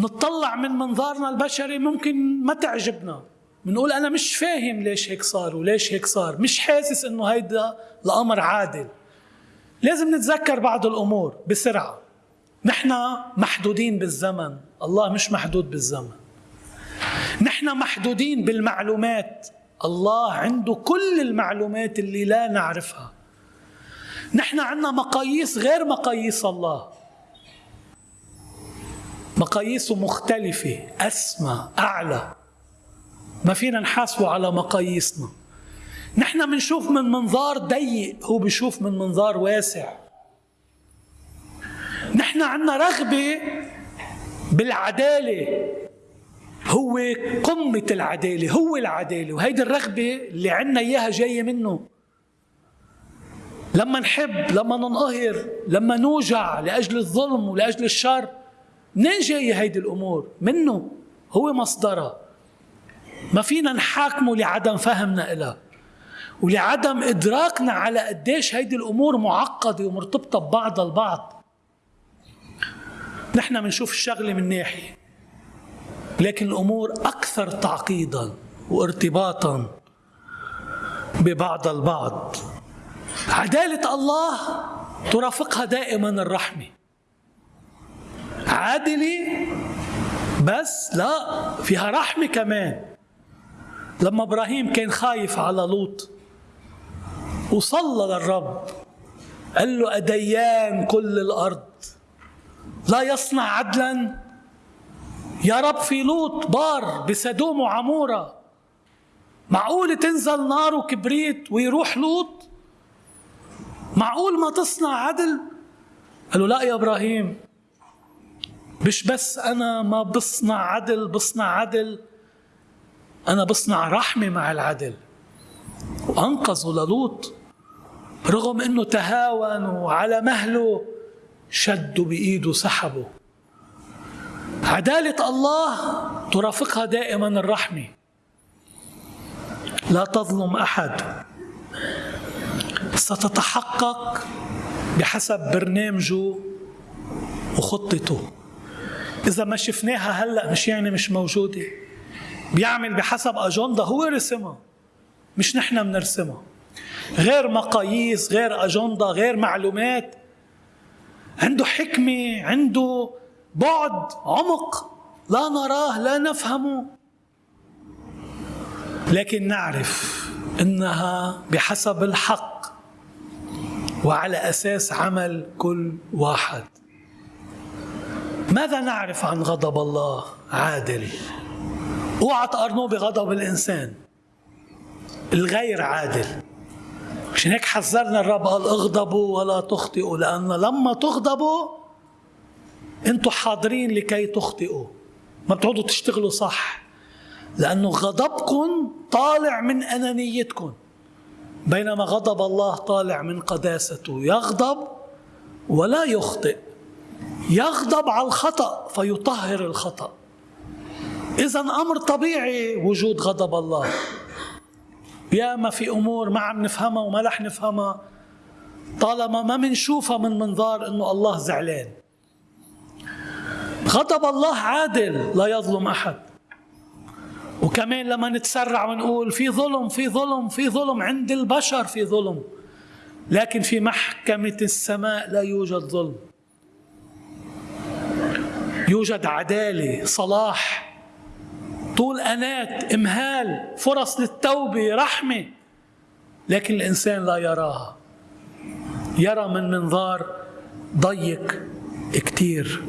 نطلع من منظارنا البشري ممكن ما تعجبنا. بنقول أنا مش فاهم ليش هيك صار وليش هيك صار. مش حاسس إنه هيدا الأمر عادل. لازم نتذكر بعض الأمور بسرعة. نحن محدودين بالزمن. الله مش محدود بالزمن. نحن محدودين بالمعلومات. الله عنده كل المعلومات اللي لا نعرفها. نحن عندنا مقاييس غير مقاييس الله. مقاييسه مختلفة. أسمى أعلى. ما فينا نحاسبه على مقاييسنا. نحن بنشوف من منظار ضيق هو بيشوف من منظار واسع. نحن عندنا رغبة بالعدالة. هو قمة العدالة هو العدالة وهيدي الرغبة اللي عندنا إياها جاية منه. لما نحب لما ننقهر لما نوجع لأجل الظلم ولأجل الشر. منين جاية هيدي الأمور؟ منه هو مصدرها. ما فينا نحاكمه لعدم فهمنا إلها. ولعدم إدراكنا على قديش هيدي الأمور معقدة ومرتبطة ببعضها البعض. نحن بنشوف الشغلة من ناحية لكن الأمور أكثر تعقيدا وارتباطا ببعض البعض. عدالة الله ترافقها دائما الرحمة. عادلة بس لا فيها رحمة كمان. لما إبراهيم كان خايف على لوط وصلى للرب قال له أديان كل الأرض لا يصنع عدلا. يا رب في لوط بار بسدوم وعمورة. معقول تنزل نار وكبريت ويروح لوط؟ معقول ما تصنع عدل؟ قال له لا يا إبراهيم. مش بس أنا ما بصنع عدل بصنع عدل. أنا بصنع رحمة مع العدل. وأنقذوا للوط. رغم أنه تهاون وعلى مهله شدوا بإيده سحبه. عدالة الله ترافقها دائما الرحمة لا تظلم أحد. ستتحقق بحسب برنامجه وخطته. إذا ما شفناها هلأ مش يعني مش موجودة. بيعمل بحسب أجندة هو رسمها مش نحن بنرسمها غير مقاييس غير أجندة غير معلومات. عنده حكمة عنده بعد عمق لا نراه لا نفهمه. لكن نعرف إنها بحسب الحق وعلى أساس عمل كل واحد. ماذا نعرف عن غضب الله عادل؟ أوعى تقارنوه بغضب الإنسان. الغير عادل. عشان هيك حذرنا الرب قال اغضبوا ولا تخطئوا لأن لما تغضبوا أنتم حاضرين لكي تخطئوا. ما بتقعدوا تشتغلوا صح. لأنه غضبكم طالع من أنانيتكم. بينما غضب الله طالع من قداسته. يغضب ولا يخطئ. يغضب على الخطأ فيطهر الخطأ. اذا أمر طبيعي وجود غضب الله. يا ما في أمور ما عم نفهمها وما رح نفهمها. طالما ما منشوفها من منظار إنه الله زعلان. غضب الله عادل لا يظلم أحد. وكمان لما نتسرع ونقول في ظلم في ظلم في ظلم عند البشر في ظلم. لكن في محكمة السماء لا يوجد ظلم. يوجد عدالة صلاح طول أنات إمهال فرص للتوبة رحمة. لكن الإنسان لا يراها. يرى من منظار ضيق كتير.